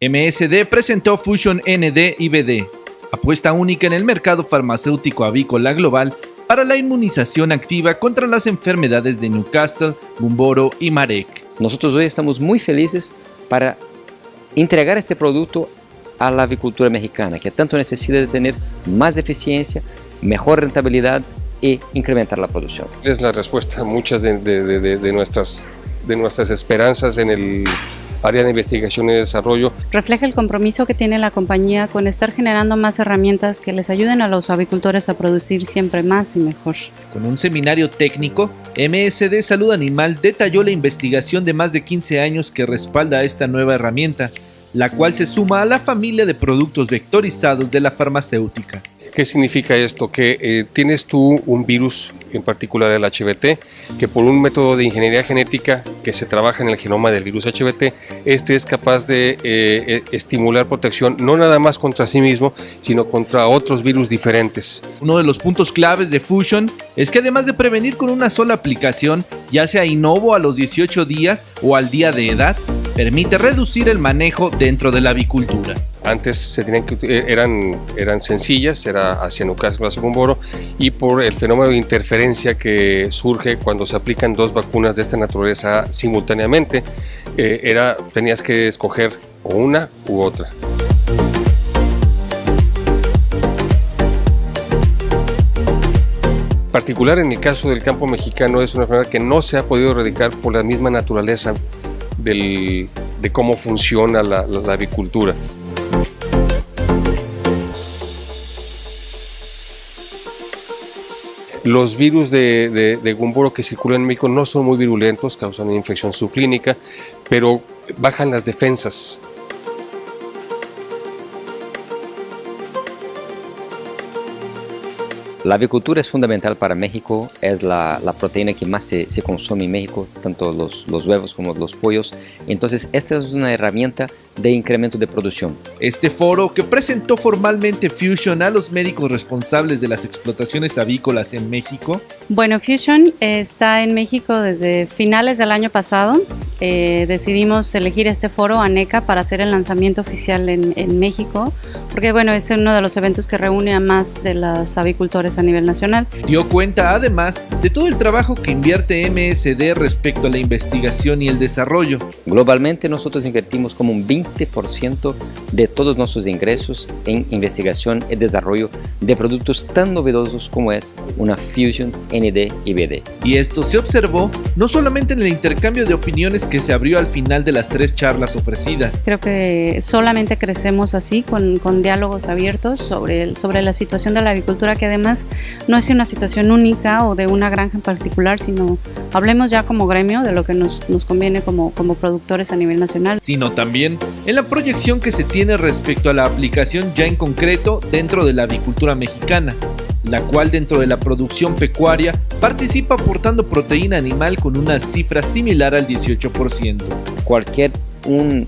MSD presentó Fusion ND y BD, apuesta única en el mercado farmacéutico avícola global para la inmunización activa contra las enfermedades de Newcastle, Gumboro y Marek. Nosotros hoy estamos muy felices para entregar este producto a la avicultura mexicana, que tanto necesita de tener más eficiencia, mejor rentabilidad y incrementar la producción. Es la respuesta a muchas de, de, nuestras, de nuestras esperanzas en el área de investigación y desarrollo. Refleja el compromiso que tiene la compañía con estar generando más herramientas que les ayuden a los avicultores a producir siempre más y mejor. Con un seminario técnico, MSD Salud Animal detalló la investigación de más de 15 años que respalda esta nueva herramienta, la cual se suma a la familia de productos vectorizados de la farmacéutica. ¿Qué significa esto? Que eh, tienes tú un virus, en particular el HBT, que por un método de ingeniería genética que se trabaja en el genoma del virus HBT, este es capaz de eh, eh, estimular protección no nada más contra sí mismo, sino contra otros virus diferentes. Uno de los puntos claves de Fusion es que además de prevenir con una sola aplicación, ya sea innovo a los 18 días o al día de edad, permite reducir el manejo dentro de la avicultura. Antes se tenían que, eh, eran, eran sencillas, era hacia Newcastle, hacia Gumboro, y por el fenómeno de interferencia que surge cuando se aplican dos vacunas de esta naturaleza simultáneamente, eh, era, tenías que escoger una u otra. particular en el caso del campo mexicano es una enfermedad que no se ha podido erradicar por la misma naturaleza de cómo funciona la avicultura. Los virus de, de, Gumboro que circulan en México no son muy virulentos, causan infección subclínica, pero bajan las defensas La avicultura es fundamental para México, es la, proteína que más se, consume en México, tanto los, los, huevos como los pollos. Entonces, esta es una herramienta de incremento de producción. Este foro, que presentó formalmente Fusion a los médicos responsables de las explotaciones avícolas en México. Bueno, Fusion está en México desde finales del año pasado. Eh, decidimos elegir este foro, ANECA, para hacer el lanzamiento oficial en, en México, porque bueno, es uno de los eventos que reúne a más de las avicultores a nivel nacional. Dio cuenta además de todo el trabajo que invierte MSD respecto a la investigación y el desarrollo. Globalmente nosotros invertimos como un 20% de todos nuestros ingresos en investigación y desarrollo de productos tan novedosos como es una Fusion ND y BD. Y esto se observó no solamente en el intercambio de opiniones que se abrió al final de las tres charlas ofrecidas. Creo que solamente crecemos así, con, con diálogos abiertos sobre, el, sobre la situación de la agricultura que además no es una situación única o de una granja en particular, sino hablemos ya como gremio de lo que nos, nos conviene como, como productores a nivel nacional. Sino también en la proyección que se tiene respecto a la aplicación ya en concreto dentro de la avicultura mexicana la cual dentro de la producción pecuaria participa aportando proteína animal con una cifra similar al 18%. Cualquier un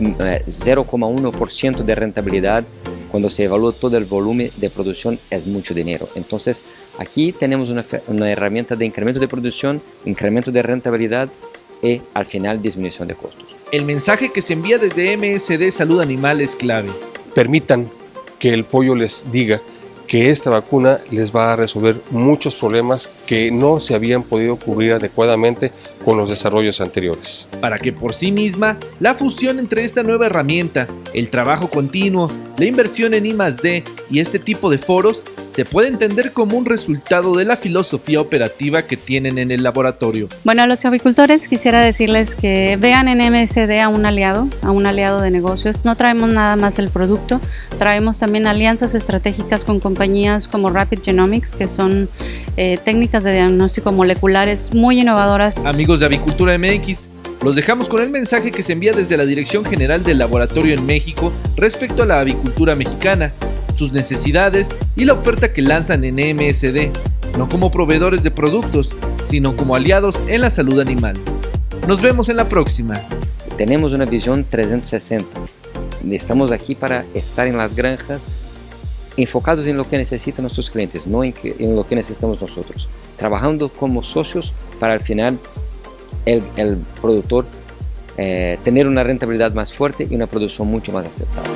0,1% eh, de rentabilidad cuando se evalúa todo el volumen de producción es mucho dinero. Entonces aquí tenemos una, una herramienta de incremento de producción, incremento de rentabilidad y al final disminución de costos. El mensaje que se envía desde MSD Salud Animal es clave. Permitan que el pollo les diga que esta vacuna les va a resolver muchos problemas que no se habían podido cubrir adecuadamente con los desarrollos anteriores. Para que por sí misma, la fusión entre esta nueva herramienta, el trabajo continuo, la inversión en I+D y este tipo de foros se puede entender como un resultado de la filosofía operativa que tienen en el laboratorio. Bueno, a los avicultores quisiera decirles que vean en MSD a un aliado, a un aliado de negocios. No traemos nada más el producto, traemos también alianzas estratégicas con compañías como Rapid Genomics, que son eh, técnicas de diagnóstico moleculares muy innovadoras. Amigos de Avicultura MX, los dejamos con el mensaje que se envía desde la Dirección General del Laboratorio en México respecto a la avicultura mexicana sus necesidades y la oferta que lanzan en MSD, no como proveedores de productos, sino como aliados en la salud animal. Nos vemos en la próxima. Tenemos una visión 360. Estamos aquí para estar en las granjas enfocados en lo que necesitan nuestros clientes, no en, lo que necesitamos nosotros. Trabajando como socios para al final el, el productor eh, tener una rentabilidad más fuerte y una producción mucho más aceptable.